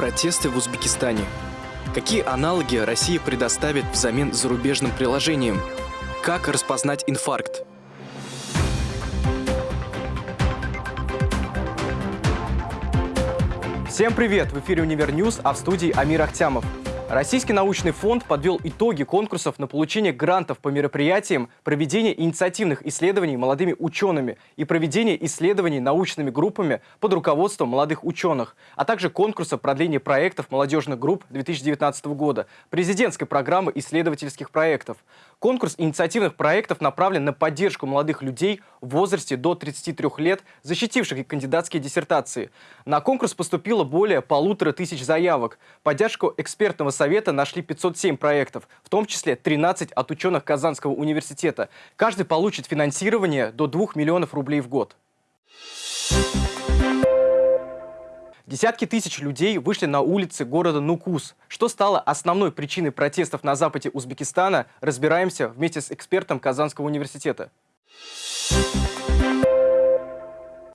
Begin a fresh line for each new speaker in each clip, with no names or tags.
Протесты в Узбекистане. Какие аналоги Россия предоставит взамен зарубежным приложениям? Как распознать инфаркт?
Всем привет! В эфире «Универ News», а в студии Амир Ахтямов. Российский научный фонд подвел итоги конкурсов на получение грантов по мероприятиям, проведение инициативных исследований молодыми учеными и проведение исследований научными группами под руководством молодых ученых, а также конкурса продления проектов молодежных групп 2019 года, президентской программы исследовательских проектов. Конкурс инициативных проектов направлен на поддержку молодых людей в возрасте до 33 лет, защитивших кандидатские диссертации. На конкурс поступило более полутора тысяч заявок. Поддержку экспертного совета нашли 507 проектов, в том числе 13 от ученых Казанского университета. Каждый получит финансирование до 2 миллионов рублей в год. Десятки тысяч людей вышли на улицы города Нукус. Что стало основной причиной протестов на западе Узбекистана, разбираемся вместе с экспертом Казанского университета.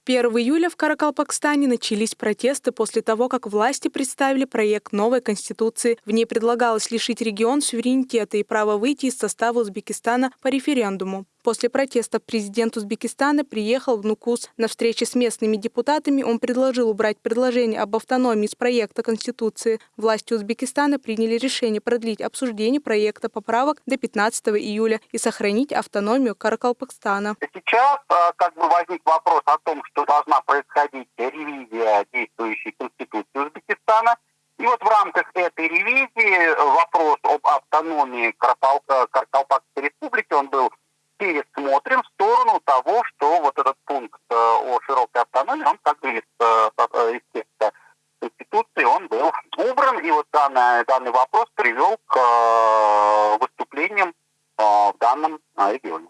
1 июля в Каракалпакстане начались протесты после того, как власти представили проект новой конституции. В ней предлагалось лишить регион суверенитета и права выйти из состава Узбекистана по референдуму. После протеста президент Узбекистана приехал в Нукус. На встрече с местными депутатами он предложил убрать предложение об автономии из проекта Конституции. Власти Узбекистана приняли решение продлить обсуждение проекта поправок до 15 июля и сохранить автономию Каракалпакстана.
Сейчас а, как бы возник вопрос о том, что должна происходить ревизия действующей Конституции Узбекистана. И вот в рамках этой ревизии вопрос об автономии Каракалпакской республики, он был пересмотрим в сторону того, что вот этот пункт э, о широкой автономии, он как бы из, из текста Конституции, он был убран, и вот данный, данный вопрос привел к э, выступлениям в данном регионе.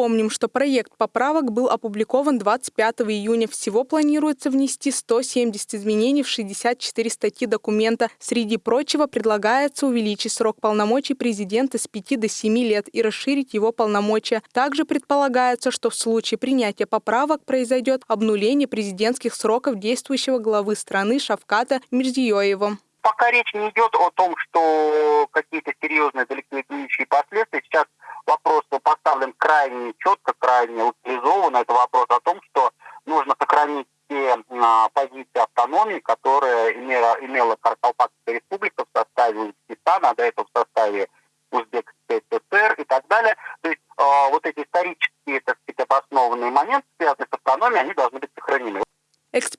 Напомним, что проект поправок был опубликован 25 июня. Всего планируется внести 170 изменений в 64 статьи документа. Среди прочего предлагается увеличить срок полномочий президента с 5 до 7 лет и расширить его полномочия. Также предполагается, что в случае принятия поправок произойдет обнуление президентских сроков действующего главы страны Шавката Мирзиёева.
Пока речь не идет о том, что какие-то серьезные далеко идущие последствия. Сейчас вопрос поставлен крайне четко, крайне утилизован. Это вопрос о том, что нужно сохранить те а, позиции автономии, которые имела, имела Каркалпакская республика в составе Узбекистана, а до этого в составе Узбекской ССР и так далее. То есть э, вот эти исторические, так сказать, обоснованные моменты, связанные с автономией, они должны.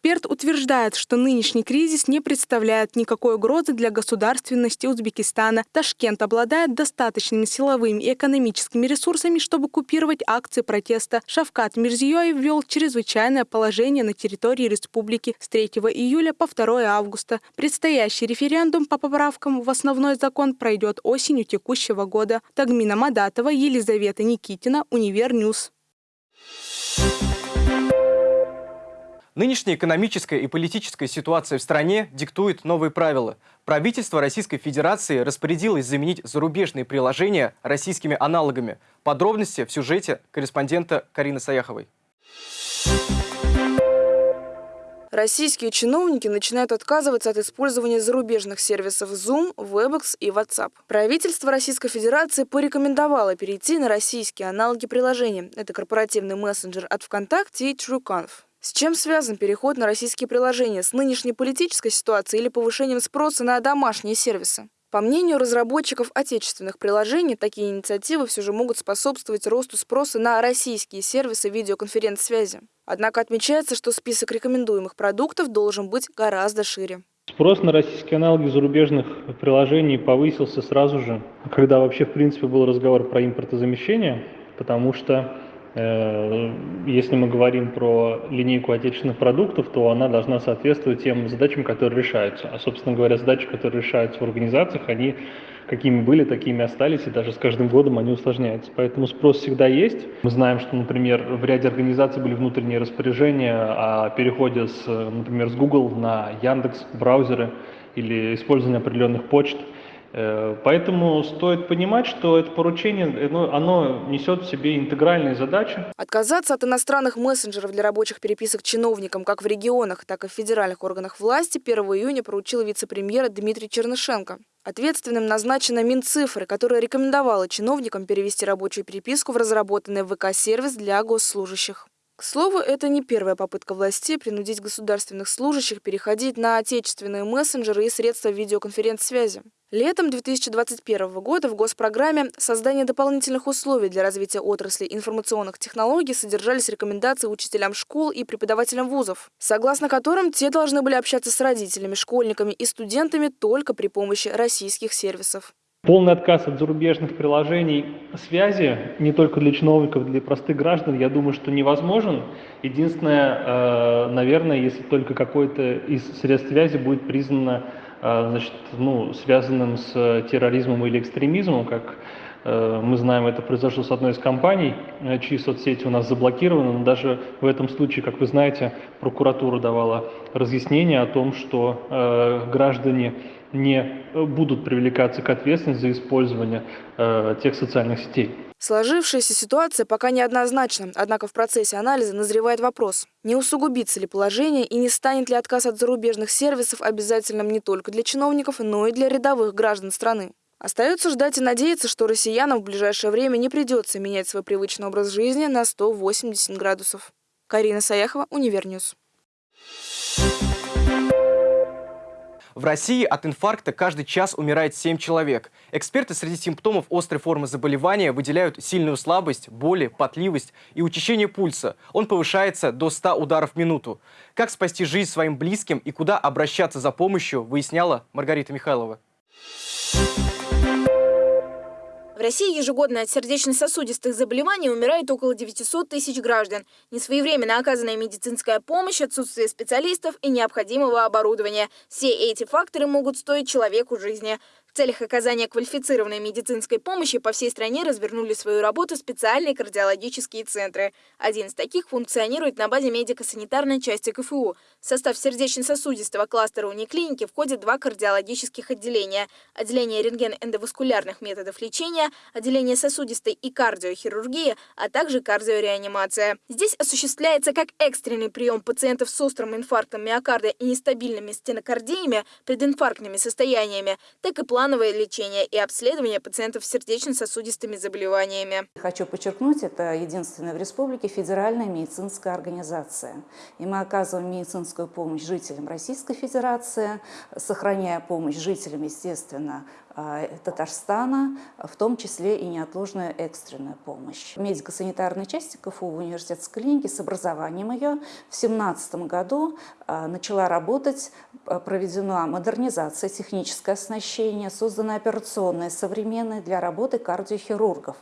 Эксперт утверждает, что нынешний кризис не представляет никакой угрозы для государственности Узбекистана. Ташкент обладает достаточными силовыми и экономическими ресурсами, чтобы купировать акции протеста. Шавкат Мирзиёев ввел чрезвычайное положение на территории республики с 3 июля по 2 августа. Предстоящий референдум по поправкам в основной закон пройдет осенью текущего года. Тагмина Мадатова, Елизавета Никитина, Универньюз.
Нынешняя экономическая и политическая ситуация в стране диктует новые правила. Правительство Российской Федерации распорядилось заменить зарубежные приложения российскими аналогами. Подробности в сюжете корреспондента Карины Саяховой.
Российские чиновники начинают отказываться от использования зарубежных сервисов Zoom, Webex и WhatsApp. Правительство Российской Федерации порекомендовало перейти на российские аналоги приложения. Это корпоративный мессенджер от ВКонтакте и TrueConf. С чем связан переход на российские приложения? С нынешней политической ситуацией или повышением спроса на домашние сервисы? По мнению разработчиков отечественных приложений, такие инициативы все же могут способствовать росту спроса на российские сервисы видеоконференц-связи. Однако отмечается, что список рекомендуемых продуктов должен быть гораздо шире.
Спрос на российские аналоги зарубежных приложений повысился сразу же, когда вообще в принципе был разговор про импортозамещение, потому что если мы говорим про линейку отечественных продуктов, то она должна соответствовать тем задачам, которые решаются. А, собственно говоря, задачи, которые решаются в организациях, они какими были, такими остались, и даже с каждым годом они усложняются. Поэтому спрос всегда есть. Мы знаем, что, например, в ряде организаций были внутренние распоряжения о переходе, с, например, с Google на Яндекс браузеры или использование определенных почт. Э, поэтому стоит понимать, что это поручение, оно, оно несет в себе интегральные задачи.
Отказаться от иностранных мессенджеров для рабочих переписок чиновникам как в регионах, так и в федеральных органах власти 1 июня поручил вице-премьер Дмитрий Чернышенко. Ответственным назначена Минцифры, которая рекомендовала чиновникам перевести рабочую переписку в разработанный ВК-сервис для госслужащих. К слову, это не первая попытка властей принудить государственных служащих переходить на отечественные мессенджеры и средства видеоконференц-связи. Летом 2021 года в госпрограмме «Создание дополнительных условий для развития отрасли информационных технологий» содержались рекомендации учителям школ и преподавателям вузов, согласно которым те должны были общаться с родителями, школьниками и студентами только при помощи российских сервисов.
Полный отказ от зарубежных приложений связи не только для чиновников, для простых граждан, я думаю, что невозможен. Единственное, э, наверное, если только какой-то из средств связи будет признано значит, ну, связанным с терроризмом или экстремизмом, как э, мы знаем, это произошло с одной из компаний, чьи соцсети у нас заблокированы, но даже в этом случае, как вы знаете, прокуратура давала разъяснение о том, что граждане не будут привлекаться к ответственности за использование э, тех социальных сетей.
Сложившаяся ситуация пока неоднозначна, однако в процессе анализа назревает вопрос, не усугубится ли положение и не станет ли отказ от зарубежных сервисов обязательным не только для чиновников, но и для рядовых граждан страны. Остается ждать и надеяться, что россиянам в ближайшее время не придется менять свой привычный образ жизни на 180 градусов. Карина Саяхова, Универньюз.
В России от инфаркта каждый час умирает 7 человек. Эксперты среди симптомов острой формы заболевания выделяют сильную слабость, боли, потливость и учащение пульса. Он повышается до 100 ударов в минуту. Как спасти жизнь своим близким и куда обращаться за помощью, выясняла Маргарита Михайлова.
В России ежегодно от сердечно-сосудистых заболеваний умирает около 900 тысяч граждан. Несвоевременно оказанная медицинская помощь, отсутствие специалистов и необходимого оборудования. Все эти факторы могут стоить человеку жизни. В целях оказания квалифицированной медицинской помощи по всей стране развернули свою работу специальные кардиологические центры. Один из таких функционирует на базе медико-санитарной части КФУ. В состав сердечно-сосудистого кластера униклиники входят два кардиологических отделения. Отделение рентген-эндоваскулярных методов лечения, отделение сосудистой и кардиохирургии, а также кардиореанимация. Здесь осуществляется как экстренный прием пациентов с острым инфарктом миокарда и нестабильными стенокардиями, прединфарктными состояниями, так и плановые плановое лечение и обследование пациентов с сердечно-сосудистыми заболеваниями.
Хочу подчеркнуть, это единственная в республике федеральная медицинская организация. И мы оказываем медицинскую помощь жителям Российской Федерации, сохраняя помощь жителям, естественно, Татарстана, в том числе и неотложная экстренная помощь. Медико-санитарной части КФУ в университетской клинике с образованием ее в 2017 году а, начала работать, а, проведена модернизация, техническое оснащение, создана операционная современная для работы кардиохирургов.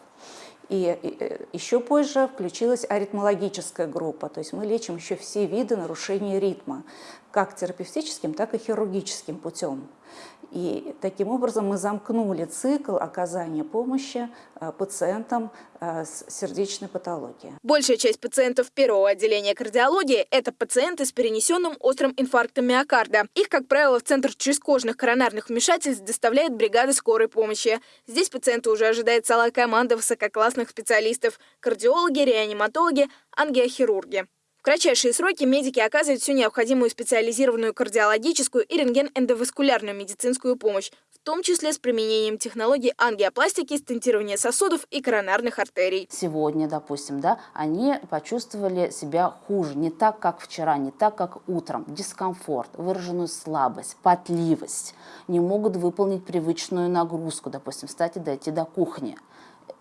И э, еще позже включилась аритмологическая группа, то есть мы лечим еще все виды нарушений ритма, как терапевтическим, так и хирургическим путем. И таким образом мы замкнули цикл оказания помощи э, пациентам э, с сердечной патологией.
Большая часть пациентов первого отделения кардиологии – это пациенты с перенесенным острым инфарктом миокарда. Их, как правило, в Центр чрезкожных коронарных вмешательств доставляет бригада скорой помощи. Здесь пациента уже ожидает целая команда высококлассных специалистов – кардиологи, реаниматологи, ангиохирурги. Кратчайшие сроки медики оказывают всю необходимую специализированную кардиологическую и рентген-эндоваскулярную медицинскую помощь, в том числе с применением технологий ангиопластики, стентирования сосудов и коронарных артерий.
Сегодня, допустим, да, они почувствовали себя хуже, не так, как вчера, не так, как утром. Дискомфорт, выраженную слабость, потливость, не могут выполнить привычную нагрузку, допустим, встать и дойти до кухни.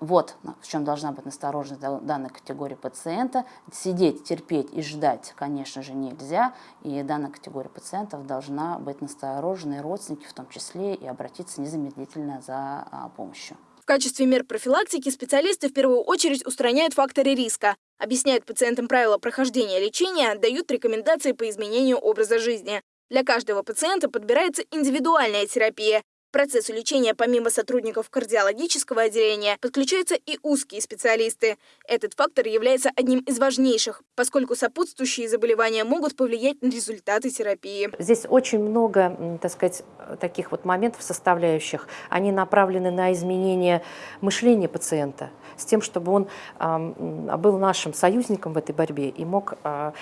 Вот в чем должна быть настороженность данной категории пациента. Сидеть, терпеть и ждать, конечно же, нельзя. И данная категория пациентов должна быть настороженной, родственники в том числе, и обратиться незамедлительно за а, помощью.
В качестве мер профилактики специалисты в первую очередь устраняют факторы риска, объясняют пациентам правила прохождения лечения, дают рекомендации по изменению образа жизни. Для каждого пациента подбирается индивидуальная терапия, к процессу лечения помимо сотрудников кардиологического отделения подключаются и узкие специалисты. Этот фактор является одним из важнейших, поскольку сопутствующие заболевания могут повлиять на результаты терапии.
Здесь очень много, так сказать, таких вот моментов, составляющих. Они направлены на изменение мышления пациента, с тем, чтобы он э, был нашим союзником в этой борьбе и мог, э,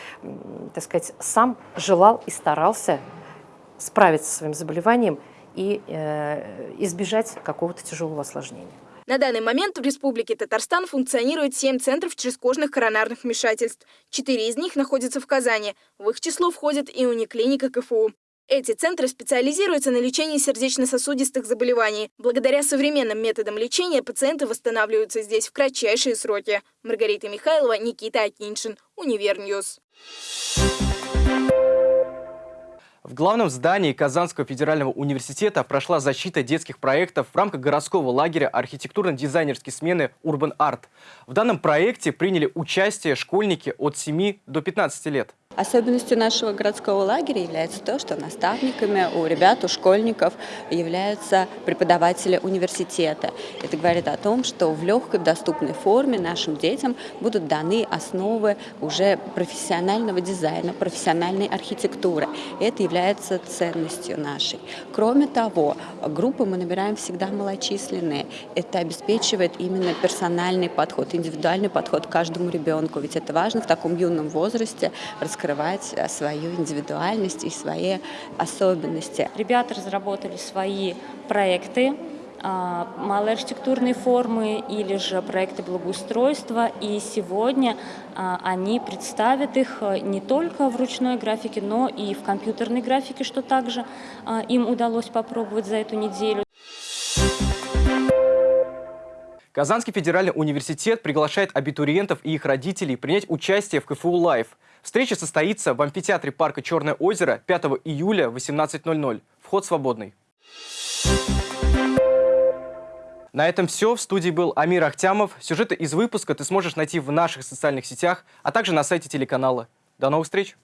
так сказать, сам желал и старался справиться со своим заболеванием и э, избежать какого-то тяжелого осложнения.
На данный момент в Республике Татарстан функционирует 7 центров чрезкожных коронарных вмешательств. Четыре из них находятся в Казани. В их число входит и униклиника КФУ. Эти центры специализируются на лечении сердечно-сосудистых заболеваний. Благодаря современным методам лечения пациенты восстанавливаются здесь в кратчайшие сроки. Маргарита Михайлова, Никита Акиншин, Универньюз.
В главном здании Казанского федерального университета прошла защита детских проектов в рамках городского лагеря архитектурно-дизайнерской смены Urban Art. В данном проекте приняли участие школьники от 7 до 15 лет.
Особенностью нашего городского лагеря является то, что наставниками у ребят, у школьников являются преподаватели университета. Это говорит о том, что в легкой, доступной форме нашим детям будут даны основы уже профессионального дизайна, профессиональной архитектуры. Это является ценностью нашей. Кроме того, группы мы набираем всегда малочисленные. Это обеспечивает именно персональный подход, индивидуальный подход к каждому ребенку. Ведь это важно в таком юном возрасте раскрывать раскрывать э, свою индивидуальность и свои особенности.
Ребята разработали свои проекты, а, малые архитектурные формы или же проекты благоустройства. И сегодня а, они представят их э, не только в ручной графике, но и в компьютерной графике, что также а, им удалось попробовать за эту неделю.
Казанский федеральный университет приглашает абитуриентов и их родителей принять участие в КФУ «Live». Встреча состоится в амфитеатре парка «Черное озеро» 5 июля в 18.00. Вход свободный. На этом все. В студии был Амир Ахтямов. Сюжеты из выпуска ты сможешь найти в наших социальных сетях, а также на сайте телеканала. До новых встреч!